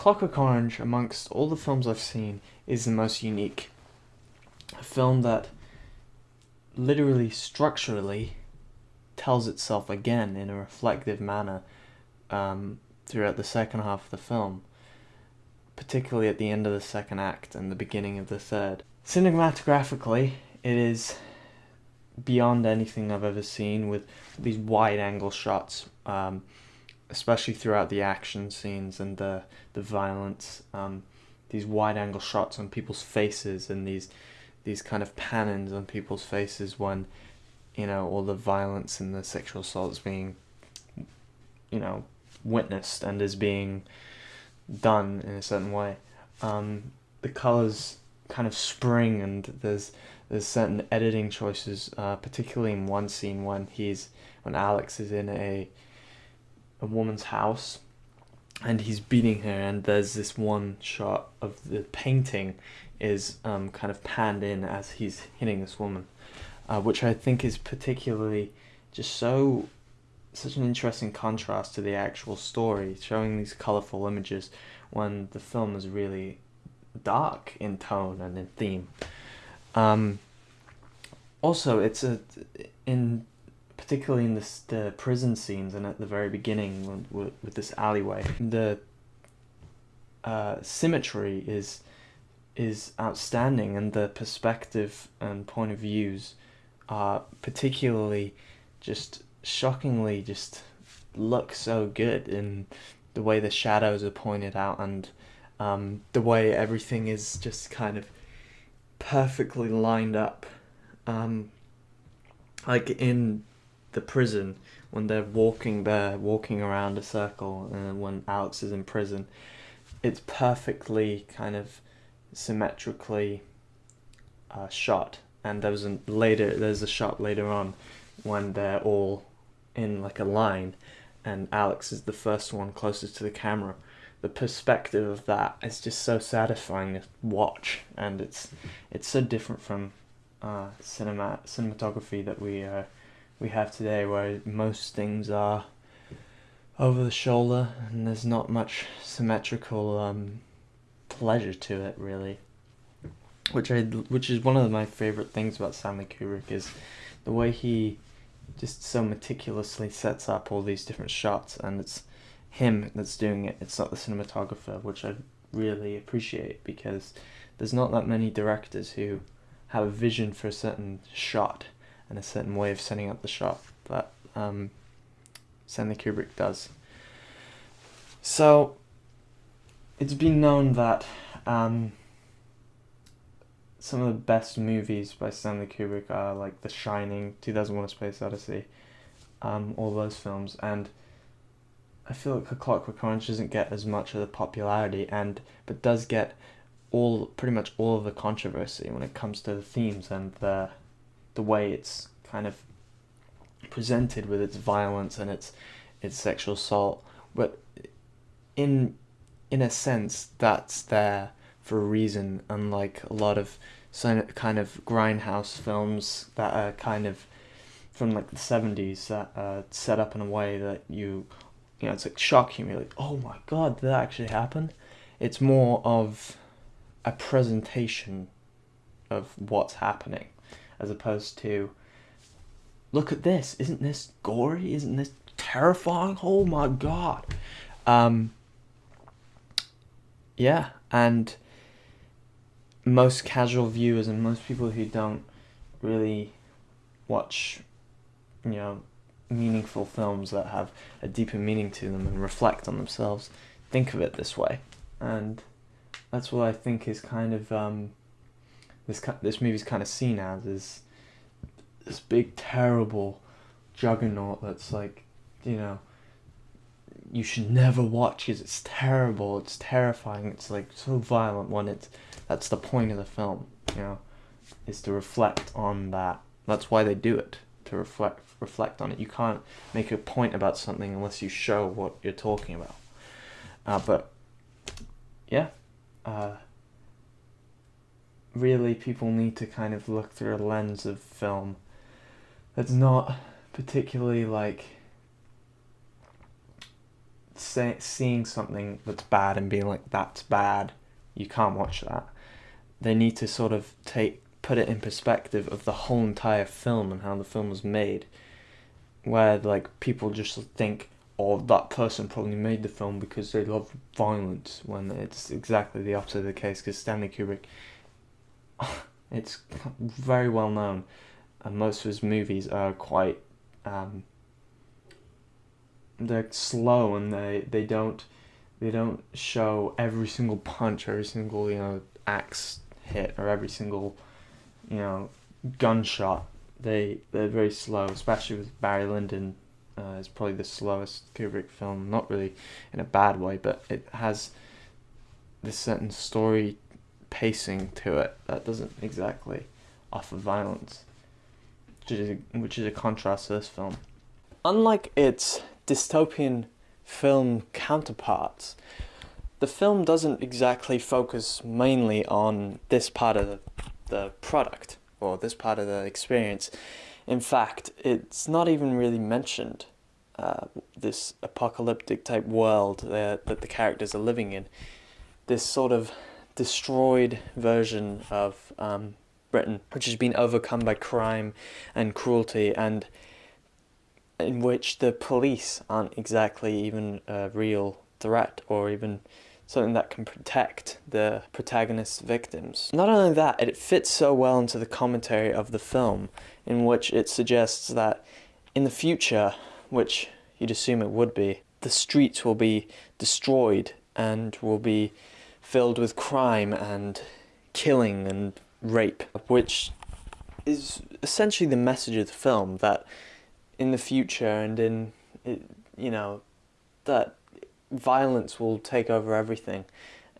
Clockwork Orange, amongst all the films I've seen, is the most unique. A film that literally structurally tells itself again in a reflective manner um, throughout the second half of the film, particularly at the end of the second act and the beginning of the third. Cinematographically, it is beyond anything I've ever seen with these wide angle shots, um, especially throughout the action scenes and the, the violence. Um, these wide angle shots on people's faces and these these kind of pannings on people's faces when you know all the violence and the sexual assault is being you know witnessed and is being done in a certain way. Um, the colors kind of spring and there's there's certain editing choices, uh, particularly in one scene when he's when Alex is in a a woman's house and he's beating her and there's this one shot of the painting is um, kind of panned in as he's hitting this woman, uh, which I think is particularly just so such an interesting contrast to the actual story, showing these colorful images when the film is really dark in tone and in theme. Um, also, it's a in particularly in this, the prison scenes and at the very beginning with, with this alleyway, the uh, symmetry is is outstanding, and the perspective and point of views are particularly just shockingly just look so good in the way the shadows are pointed out and um, the way everything is just kind of perfectly lined up. Um, like in the prison when they're walking there, walking around a circle, and when Alex is in prison, it's perfectly kind of symmetrically uh, shot. And there was a later, there's a shot later on when they're all in like a line, and Alex is the first one closest to the camera. The perspective of that is just so satisfying to watch, and it's it's so different from uh, cinema cinematography that we uh, we have today, where most things are over the shoulder, and there's not much symmetrical um, pleasure to it, really. Which I which is one of my favorite things about Stanley Kubrick is the way he just so meticulously sets up all these different shots, and it's him that's doing it. It's not the cinematographer, which I really appreciate because there's not that many directors who have a vision for a certain shot and a certain way of setting up the shot that um, Stanley Kubrick does. So it's been known that um, some of the best movies by Stanley Kubrick are like The Shining, 2001: A Space Odyssey, um, all those films, and I feel like A Clockwork Orange doesn't get as much of the popularity, and but does get all pretty much all of the controversy when it comes to the themes and the the way it's kind of presented with its violence and its its sexual assault, but in in a sense that's there for a reason, unlike a lot of kind of grindhouse films that are kind of from like the 70s that are set up in a way that you you know it's like shocking you like oh my god did that actually happen? It's more of a presentation of what's happening as opposed to look at this. Isn't this gory? Isn't this terrifying? Oh my god. Um yeah and most casual viewers and most people who don't really watch you know meaningful films that have a deeper meaning to them and reflect on themselves think of it this way. And that's what I think is kind of um, this this movie's kind of seen as is this big terrible juggernaut that's like you know you should never watch because it's terrible it's terrifying it's like so violent when it's that's the point of the film you know is to reflect on that. That's why they do it to reflect reflect on it. You can't make a point about something unless you show what you're talking about. Uh, but yeah uh, really people need to kind of look through a lens of film that's not particularly like say, seeing something that's bad and being like that's bad, you can't watch that. They need to sort of take put it in perspective of the whole entire film and how the film was made, where like people just think, oh, that person probably made the film because they love violence, when it's exactly the opposite of the case. Because Stanley Kubrick, it's very well known, and most of his movies are quite, um, they're slow and they they don't they don't show every single punch, every single you know axe hit, or every single you know, gunshot. They they're very slow, especially with Barry Lyndon. Uh, it's probably the slowest Kubrick film, not really in a bad way, but it has this certain story pacing to it that doesn't exactly offer violence, which is a, which is a contrast to this film. Unlike its dystopian film counterparts, the film doesn't exactly focus mainly on this part of the the product or this part of the experience. In fact, it's not even really mentioned. Uh, this apocalyptic type world that, that the characters are living in, this sort of destroyed version of um, Britain, which has been overcome by crime and cruelty, and in which the police aren't exactly even a real threat or even something that can protect the protagonist's victims. Not only that, it fits so well into the commentary of the film, in which it suggests that in the future, which you'd assume it would be, the streets will be destroyed and will be filled with crime and killing and rape, which is essentially the message of the film that in the future and in, you know, that violence will take over everything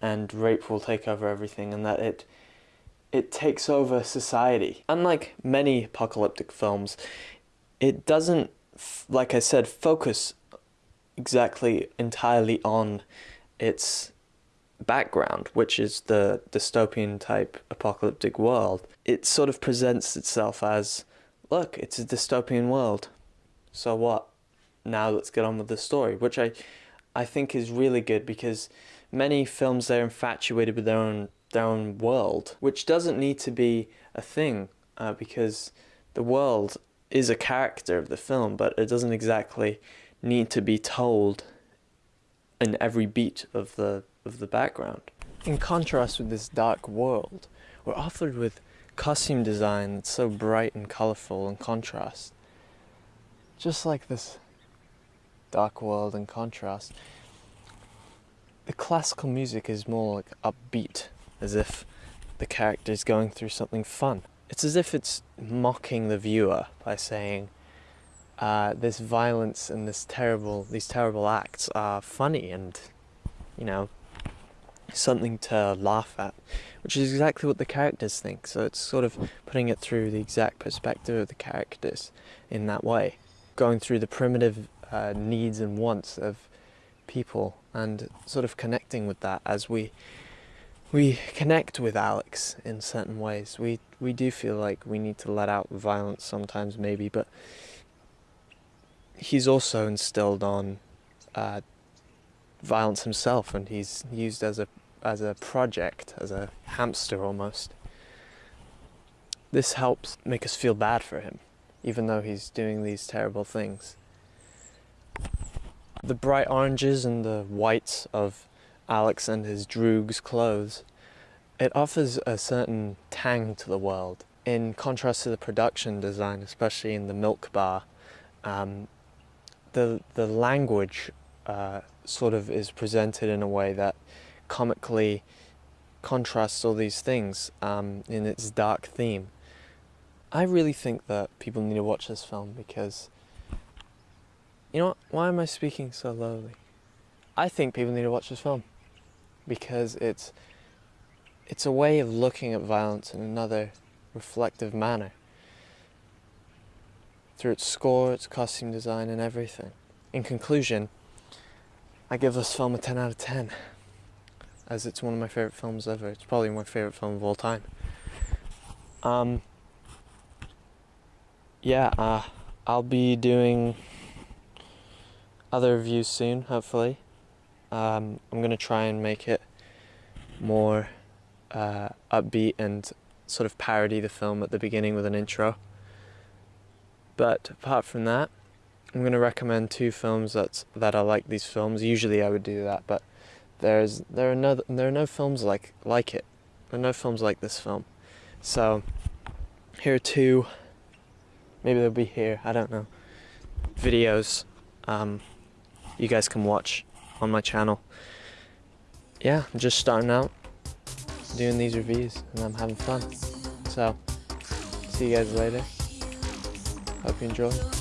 and rape will take over everything and that it it takes over society. Unlike many apocalyptic films, it doesn't like I said focus exactly entirely on its background, which is the dystopian type apocalyptic world. It sort of presents itself as look, it's a dystopian world. So what? Now let's get on with the story, which I I think is really good because many films they're infatuated with their own their own world, which doesn't need to be a thing uh, because the world is a character of the film, but it doesn't exactly need to be told in every beat of the of the background. In contrast with this dark world, we're offered with costume design that's so bright and colorful and contrast. Just like this dark world in contrast. The classical music is more like upbeat, as if the character is going through something fun. It's as if it's mocking the viewer by saying, uh, this violence and this terrible, these terrible acts are funny and, you know, something to laugh at, which is exactly what the characters think. So it's sort of putting it through the exact perspective of the characters in that way, going through the primitive uh, needs and wants of people and sort of connecting with that as we we connect with Alex in certain ways. We we do feel like we need to let out violence sometimes maybe, but he's also instilled on uh, violence himself and he's used as a as a project, as a hamster almost. This helps make us feel bad for him, even though he's doing these terrible things. The bright oranges and the whites of Alex and his droog's clothes, it offers a certain tang to the world. In contrast to the production design, especially in the milk bar, um, the, the language uh, sort of is presented in a way that comically contrasts all these things um, in its dark theme. I really think that people need to watch this film because you know what? Why am I speaking so lowly? I think people need to watch this film because it's it's a way of looking at violence in another reflective manner through its score, its costume design, and everything. In conclusion, I give this film a 10 out of 10 as it's one of my favorite films ever. It's probably my favorite film of all time. Um, yeah, uh, I'll be doing other reviews soon, hopefully. Um, I'm gonna try and make it more uh, upbeat and sort of parody the film at the beginning with an intro. But apart from that, I'm gonna recommend two films that that are like these films. Usually I would do that, but there's there are no there are no films like like it. There are no films like this film. So here are two. Maybe they'll be here. I don't know. Videos. Um, you guys can watch on my channel. Yeah, just starting out doing these reviews and I'm having fun. So, see you guys later. Hope you enjoy.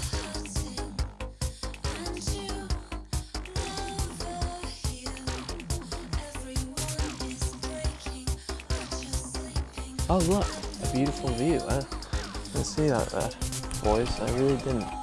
Oh look, a beautiful view. I didn't see that there, boys. I really didn't.